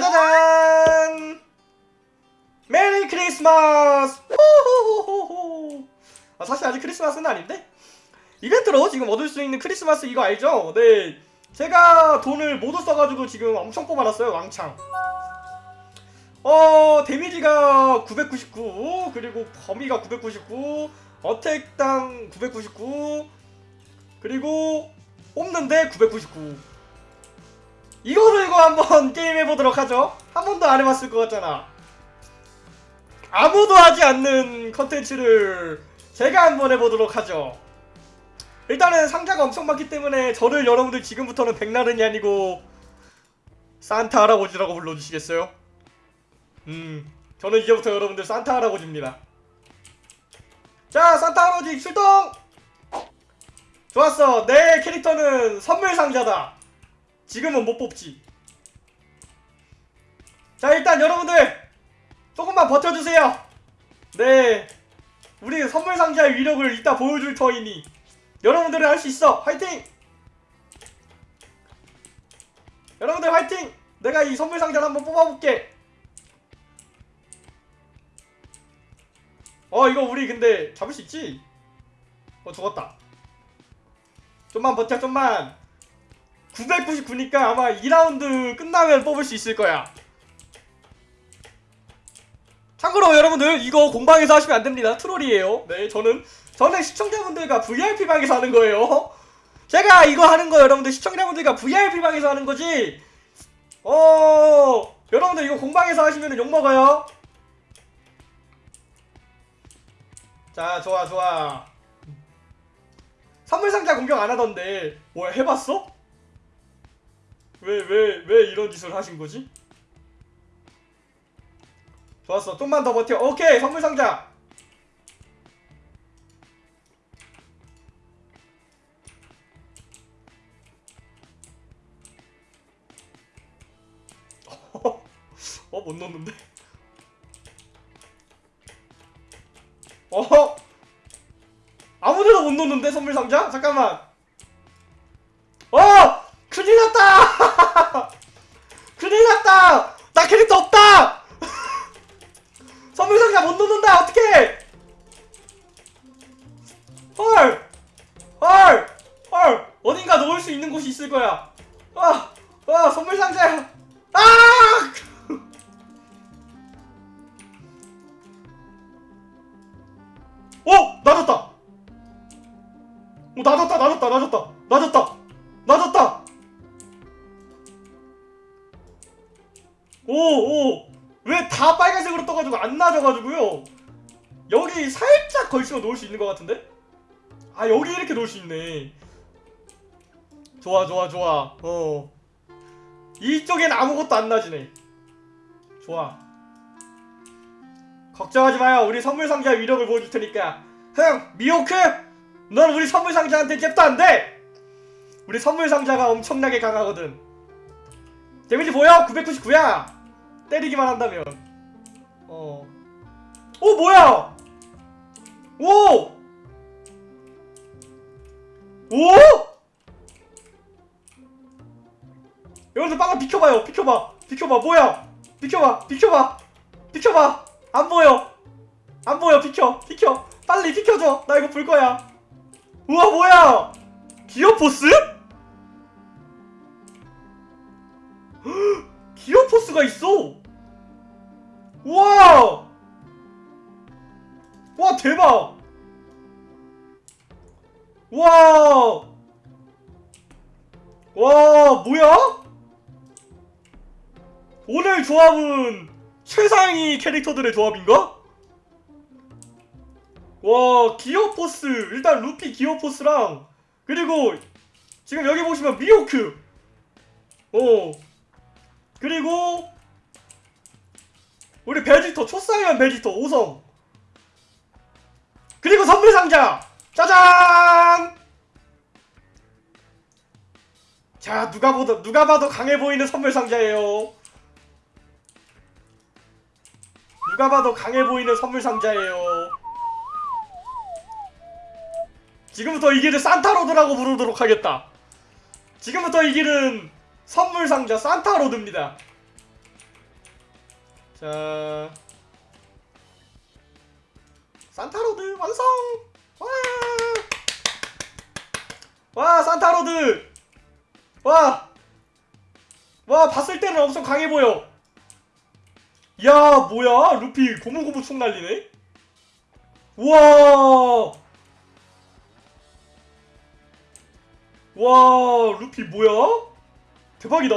짜자잔! 메리 크리스마스! 아, 사실 아직 크리스마스는 아닌데? 이벤트로 지금 얻을 수 있는 크리스마스 이거 알죠? 네. 제가 돈을 모두 써가지고 지금 엄청 뽑아놨어요, 왕창. 어, 데미지가 999, 그리고 범위가 999, 어택당 999, 그리고 뽑는데 999. 이거 들고 한번 게임해보도록 하죠. 한 번도 안 해봤을 것 같잖아. 아무도 하지 않는 컨텐츠를 제가 한번 해보도록 하죠. 일단은 상자가 엄청 많기 때문에 저를 여러분들 지금부터는 백나른이 아니고 산타 할아버지라고 불러주시겠어요? 음, 저는 이제부터 여러분들 산타 할아버지입니다. 자, 산타 할아버지 출동! 좋았어. 내 캐릭터는 선물 상자다. 지금은 못 뽑지. 자, 일단 여러분들 조금만 버텨주세요. 네, 우리 선물 상자의 위력을 이따 보여줄 터이니 여러분들은 할 수 있어. 화이팅! 여러분들 화이팅! 내가 이 선물 상자를 한번 뽑아볼게. 어 이거 우리 근데 잡을 수 있지? 어 죽었다. 좀만 버텨 좀만. 999니까 아마 2라운드 끝나면 뽑을 수 있을 거야. 참고로 여러분들 이거 공방에서 하시면 안 됩니다. 트롤이에요. 네, 저는 저는 시청자분들과 VIP 방에서 하는 거예요. 제가 이거 하는 거 여러분들 시청자분들과 VIP 방에서 하는 거지. 어, 여러분들 이거 공방에서 하시면 욕 먹어요. 자, 좋아, 좋아. 선물 상자 공격 안 하던데 뭐야 해봤어? 왜 왜 왜 이런 짓을 하신 거지? 좋았어. 좀만 더 버텨. 오케이. 선물 상자. 어, 못 넣는데. 어? 아무데나 못 넣는데 선물 상자? 잠깐만. 있는 곳이 있을 거야 아! 아 선물 상자야 아! 어! 나졌다 어 나졌다 나졌다 나졌다 나졌다 나졌다 오 오 왜 다 빨간색으로 떠가지고 안 나져가지고요 여기 살짝 걸치고 놓을 수 있는 것 같은데? 아 여기 이렇게 놓을 수 있네 좋아 좋아 좋아. 어. 이쪽엔 아무것도 안 나지네. 좋아. 걱정하지 마요. 우리 선물 상자의 위력을 보여줄 테니까. 흥 미호크! 넌 우리 선물 상자한테 잽도 안돼! 우리 선물 상자가 엄청나게 강하거든. 데미지 보여? 999야. 때리기만 한다면. 어. 오 뭐야? 오! 오! 여러분들 빨리 비켜봐요. 비켜봐. 비켜봐. 뭐야? 비켜봐. 비켜봐. 비켜봐. 안 보여. 안 보여. 비켜. 비켜. 빨리 비켜줘. 나 이거 볼 거야. 우와 뭐야? 기어포스? 기어포스가 있어. 우와! 와 대박! 와! 와 뭐야? 오늘 조합은 최상위 캐릭터들의 조합인가? 와 기어포스 일단 루피 기어포스랑 그리고 지금 여기 보시면 미호크. 어. 그리고 우리 베지터 초쌍이한 베지터 5성. 그리고 선물 상자! 짜잔! 자 누가 보도 누가 봐도 강해 보이는 선물 상자예요 누가 봐도 강해 보이는 선물 상자예요 지금부터 이 길을 산타로드라고 부르도록 하겠다 지금부터 이 길은 선물 상자 산타로드입니다 자 산타로드 완성! 와! 와 산타로드! 와! 와 봤을 때는 엄청 강해 보여. 야 뭐야 루피 고무고무 총 날리네. 우와! 와 루피 뭐야? 대박이다.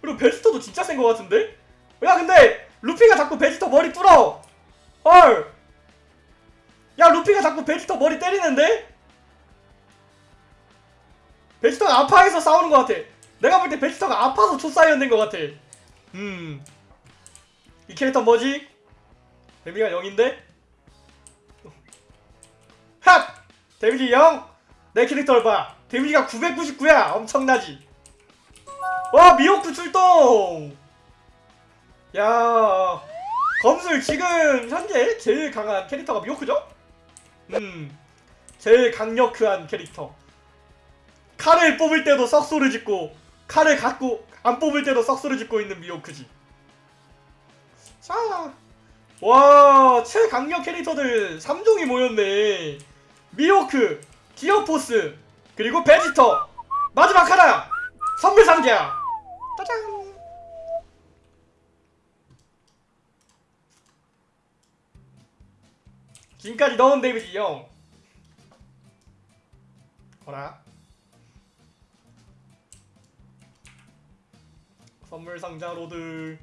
그리고 베지터도 진짜 센 것 같은데? 야 근데 루피가 자꾸 베지터 머리 뚫어. 헐. 야 루피가 자꾸 베지터 머리 때리는데? 베지터가 아파해서 싸우는 것 같아. 내가 볼 때 베지터가 아파서 초사이언 된 것 같아. 음. 이 캐릭터 뭐지? 데미지가 0인데? 핫! 데미지 0! 내 캐릭터를 봐. 데미지가 999야. 엄청나지? 와 미호크 출동! 야 검술 지금 현재 제일 강한 캐릭터가 미호크죠? 음 제일 강력한 캐릭터 칼을 뽑을 때도 썩소를 짓고 칼을 갖고 안 뽑을 때도 썩소를 짓고 있는 미호크지. 자, 와 최강력 캐릭터들 3종이 모였네. 미호크, 디어포스, 그리고 베지터. 마지막 하나 선물 상자. 짜잔. 지금까지 넣은 데미지 0 어라 선물 상자 로드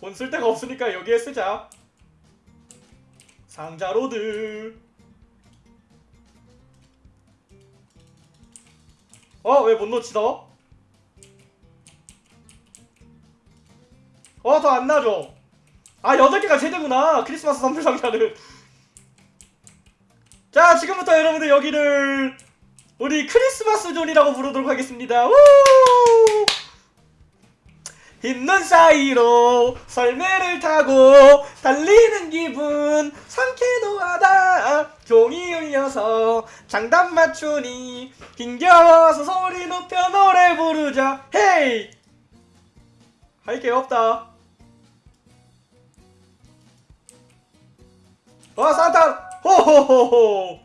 돈 쓸 데가 없으니까 여기에 쓰자 상자 로드 어? 왜 못 놓지 너? 어 더 안 나죠? 아 8개가 최대구나 크리스마스 선물 상자는 자 지금부터 여러분들 여기를 우리 크리스마스 존이라고 부르도록 하겠습니다. 우! 흰눈 사이로 썰매를 타고 달리는 기분 상쾌도 하다. 종이 울려서 장단 맞추니 흥겨워서 소리 높여 노래 부르자. 헤이! 할 게 없다. 와 산타 호호호호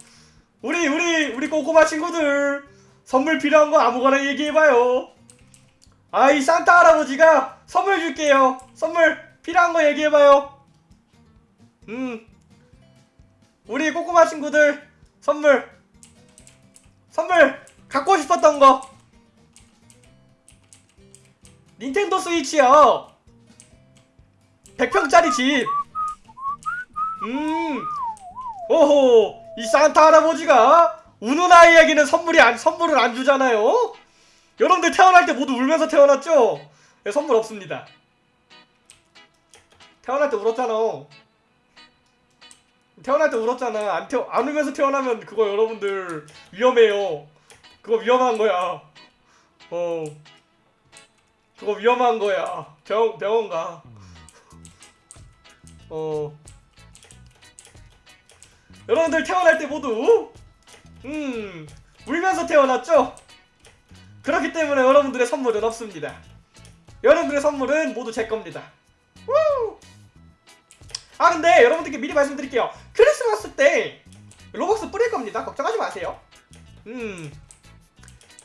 우리 우리 우리 꼬꼬마 친구들 선물 필요한 거 아무거나 얘기해봐요. 아 이 산타 할아버지가 선물 줄게요. 선물 필요한 거 얘기해봐요. 음. 우리 꼬꼬마 친구들 선물. 선물 갖고 싶었던 거. 닌텐도 스위치요. 100평짜리 집. 음, 오호, 이 산타 할아버지가 우는 아이에게는 선물이 안, 선물을 안 주잖아요? 여러분들 태어날 때 모두 울면서 태어났죠? 네, 선물 없습니다. 태어날 때 울었잖아. 태어날 때 울었잖아. 안, 태어, 안 울면서 태어나면 그거 여러분들 위험해요. 그거 위험한 거야. 어. 그거 위험한 거야. 병, 병원 가. 어. 여러분들 태어날 때 모두 음 울면서 태어났죠? 그렇기 때문에 여러분들의 선물은 없습니다. 여러분들의 선물은 모두 제 겁니다. 우! 아 근데 여러분들께 미리 말씀드릴게요. 크리스마스 때 로벅스 뿌릴 겁니다. 걱정하지 마세요. 음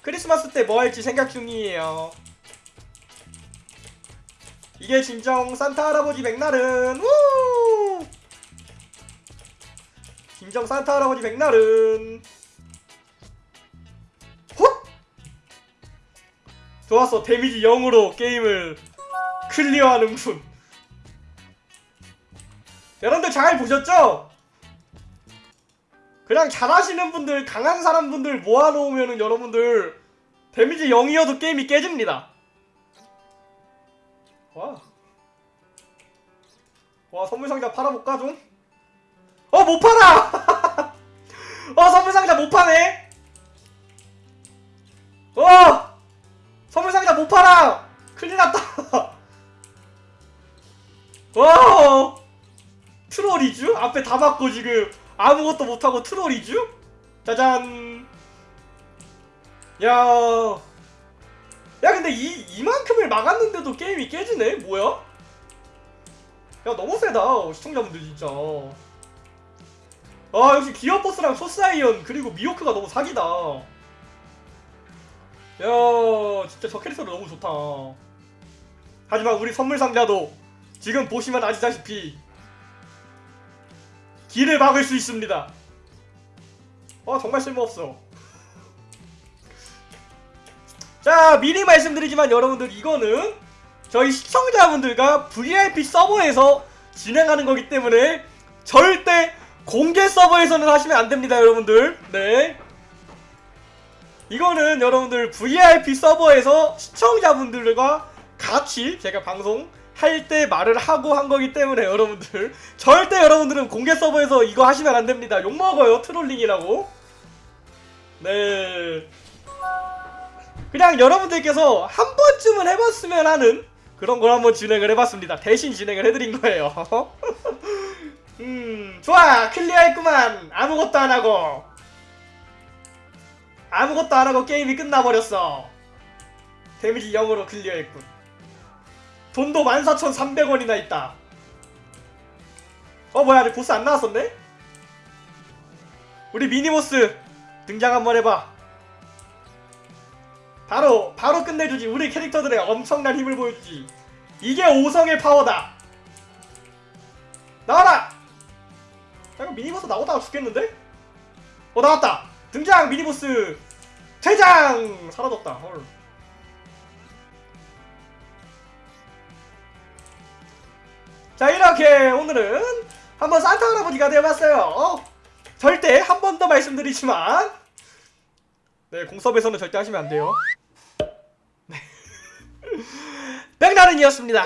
크리스마스 때 뭐 할지 생각 중이에요. 이게 진정 산타 할아버지 맥날은 우! 진정 산타 할아버지 백날은 헛! 좋았어 데미지 0으로 게임을 클리어하는군 여러분들 잘 보셨죠? 그냥 잘하시는 분들 강한 사람 분들 모아놓으면 여러분들 데미지 0이어도 게임이 깨집니다 와. 와 선물상자 팔아볼까 좀? 어, 못 팔아! 어, 선물상자 못 파네? 어! 선물상자 못 팔아! 큰일 났다! 와! 트롤이쥬? 앞에 다 막고 지금 아무것도 못하고 트롤이쥬? 짜잔! 야, 야 근데 이 이만큼을 막았는데도 게임이 깨지네? 뭐야? 야 너무 세다 시청자분들 진짜. 아 역시 기어 버스랑 소사이언 그리고 미호크가 너무 사기다. 야 진짜 저 캐릭터도 너무 좋다. 하지만 우리 선물 상자도 지금 보시면 아시다시피 길을 막을 수 있습니다. 아 정말 쓸모없어. 자 미리 말씀드리지만 여러분들 이거는 저희 시청자분들과 VIP 서버에서 진행하는 거기 때문에 절대 공개 서버에서는 하시면 안 됩니다 여러분들. 네. 이거는 여러분들 VIP 서버에서 시청자분들과 같이 제가 방송 할 때 말을 하고 한 거기 때문에 여러분들 절대 여러분들은 공개 서버에서 이거 하시면 안 됩니다. 욕먹어요 trolling이라고. 네. 그냥 여러분들께서 한 번쯤은 해봤으면 하는 그런 걸 한번 진행을 해봤습니다. 대신 진행을 해드린 거예요. 음, 좋아! 클리어했구만! 아무것도 안 하고! 아무것도 안 하고 게임이 끝나버렸어. 데미지 0으로 클리어했군. 돈도 14,300원이나 있다. 어, 뭐야, 아직 보스 안 나왔었네? 우리 미니보스 등장 한번 해봐. 바로 바로 끝내주지 우리 캐릭터들의 엄청난 힘을 보여주지 이게 5성의 파워다 나와라 잠깐 미니보스 나오다가 죽겠는데? 어 나왔다! 등장 미니보스! 퇴장! 사라졌다. 헐. 자 이렇게 오늘은 한번 산타 할아버지가 되어봤어요. 절대 한 번 더 말씀드리지만 네 공섭에서는 절대 하시면 안 돼요. 네. 백나른이었습니다